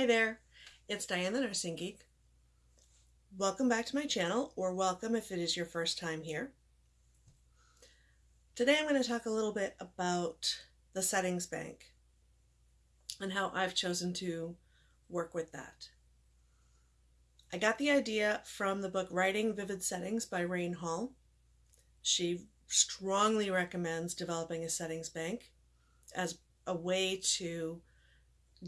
Hi there, it's Diane the Nursing Geek. Welcome back to my channel, or welcome if it is your first time here. Today I'm going to talk a little bit about the settings bank and how I've chosen to work with that. I got the idea from the book Writing Vivid Settings by Rayne Hall. She strongly recommends developing a settings bank as a way to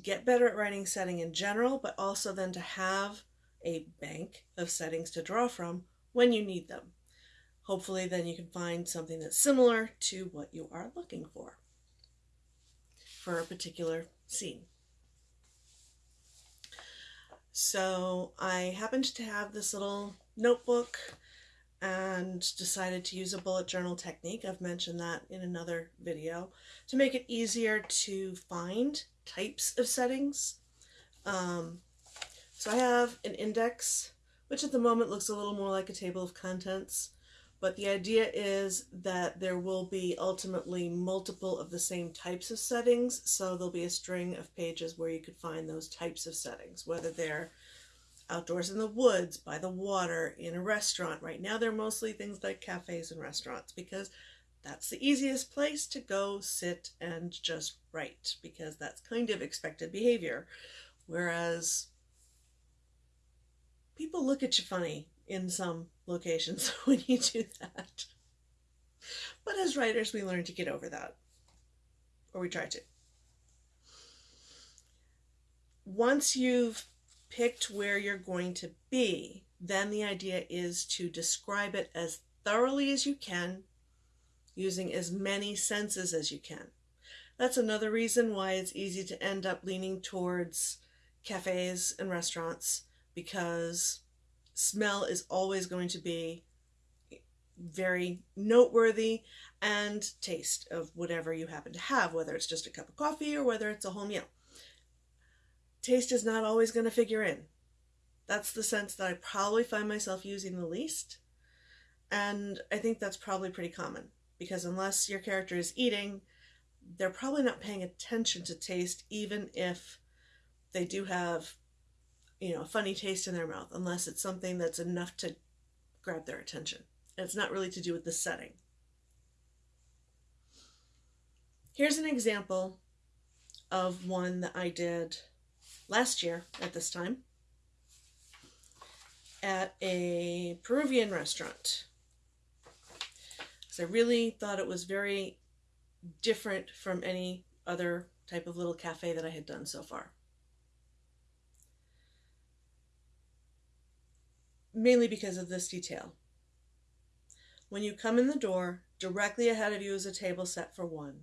get better at writing setting in general, but also then to have a bank of settings to draw from when you need them. Hopefully then you can find something that's similar to what you are looking for for a particular scene. So I happened to have this little notebook and decided to use a bullet journal technique. I've mentioned that in another video to make it easier to find types of settings. Um, so I have an index, which at the moment looks a little more like a table of contents, but the idea is that there will be ultimately multiple of the same types of settings, so there'll be a string of pages where you could find those types of settings, whether they're outdoors in the woods, by the water, in a restaurant. Right now they're mostly things like cafes and restaurants because that's the easiest place to go sit and just write because that's kind of expected behavior. Whereas people look at you funny in some locations when you do that. But as writers, we learn to get over that, or we try to. Once you've picked where you're going to be, then the idea is to describe it as thoroughly as you can using as many senses as you can. That's another reason why it's easy to end up leaning towards cafes and restaurants because smell is always going to be very noteworthy and taste of whatever you happen to have, whether it's just a cup of coffee or whether it's a whole meal. Taste is not always going to figure in. That's the sense that I probably find myself using the least. And I think that's probably pretty common because unless your character is eating, they're probably not paying attention to taste, even if they do have, you know, a funny taste in their mouth, unless it's something that's enough to grab their attention. And it's not really to do with the setting. Here's an example of one that I did last year at this time at a Peruvian restaurant because I really thought it was very different from any other type of little cafe that I had done so far. Mainly because of this detail. When you come in the door, directly ahead of you is a table set for one.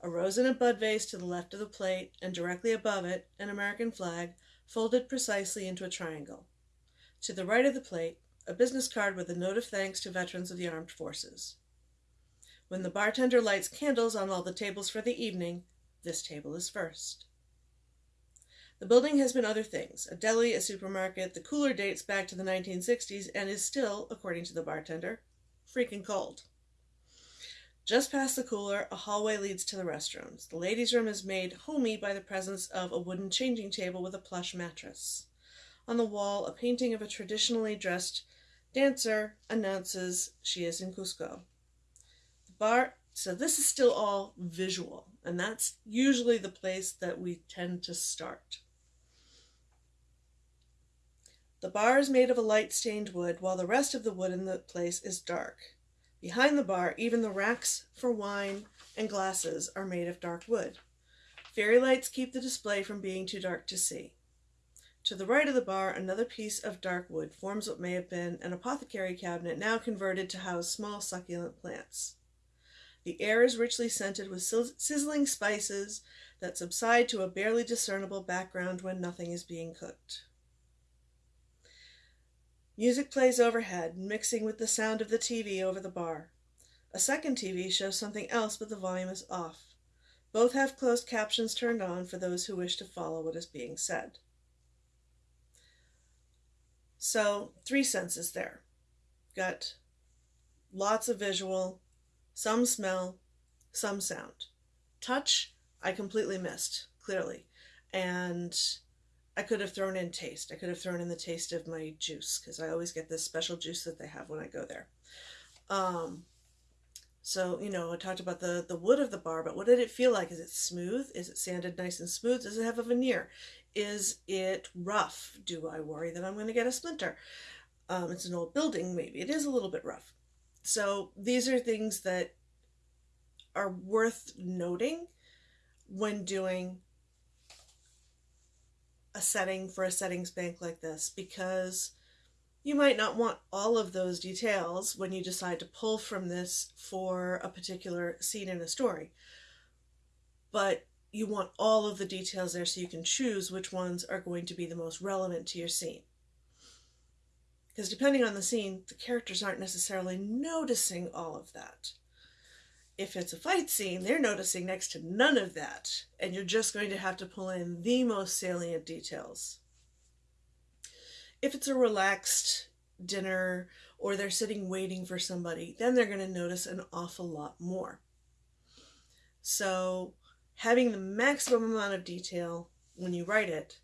A rose and a bud vase to the left of the plate, and directly above it, an American flag folded precisely into a triangle. To the right of the plate, a business card with a note of thanks to veterans of the armed forces. When the bartender lights candles on all the tables for the evening, this table is first. The building has been other things a deli, a supermarket. The cooler dates back to the 1960s and is still, according to the bartender, freaking cold. Just past the cooler, a hallway leads to the restrooms. The ladies' room is made homey by the presence of a wooden changing table with a plush mattress. On the wall, a painting of a traditionally dressed dancer announces she is in Cusco bar. So this is still all visual, and that's usually the place that we tend to start. The bar is made of a light stained wood, while the rest of the wood in the place is dark. Behind the bar, even the racks for wine and glasses are made of dark wood. Fairy lights keep the display from being too dark to see. To the right of the bar, another piece of dark wood forms what may have been an apothecary cabinet now converted to house small succulent plants. The air is richly scented with sizzling spices that subside to a barely discernible background when nothing is being cooked. Music plays overhead, mixing with the sound of the TV over the bar. A second TV shows something else, but the volume is off. Both have closed captions turned on for those who wish to follow what is being said. So, three senses there. Got lots of visual, some smell, some sound. Touch, I completely missed, clearly. And I could have thrown in taste. I could have thrown in the taste of my juice because I always get this special juice that they have when I go there. Um, so, you know, I talked about the, the wood of the bar, but what did it feel like? Is it smooth? Is it sanded nice and smooth? Does it have a veneer? Is it rough? Do I worry that I'm going to get a splinter? Um, it's an old building, maybe. It is a little bit rough. So these are things that are worth noting when doing a setting for a settings bank like this because you might not want all of those details when you decide to pull from this for a particular scene in a story. But you want all of the details there so you can choose which ones are going to be the most relevant to your scene. Because depending on the scene, the characters aren't necessarily noticing all of that. If it's a fight scene, they're noticing next to none of that, and you're just going to have to pull in the most salient details. If it's a relaxed dinner or they're sitting waiting for somebody, then they're going to notice an awful lot more. So, having the maximum amount of detail when you write it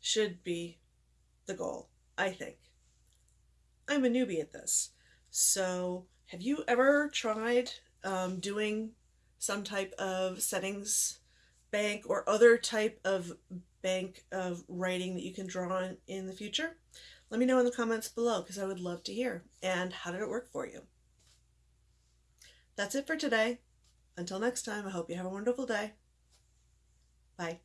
should be the goal, I think. I'm a newbie at this. So, have you ever tried um, doing some type of settings bank or other type of bank of writing that you can draw on in the future? Let me know in the comments below because I would love to hear. And how did it work for you? That's it for today. Until next time, I hope you have a wonderful day. Bye.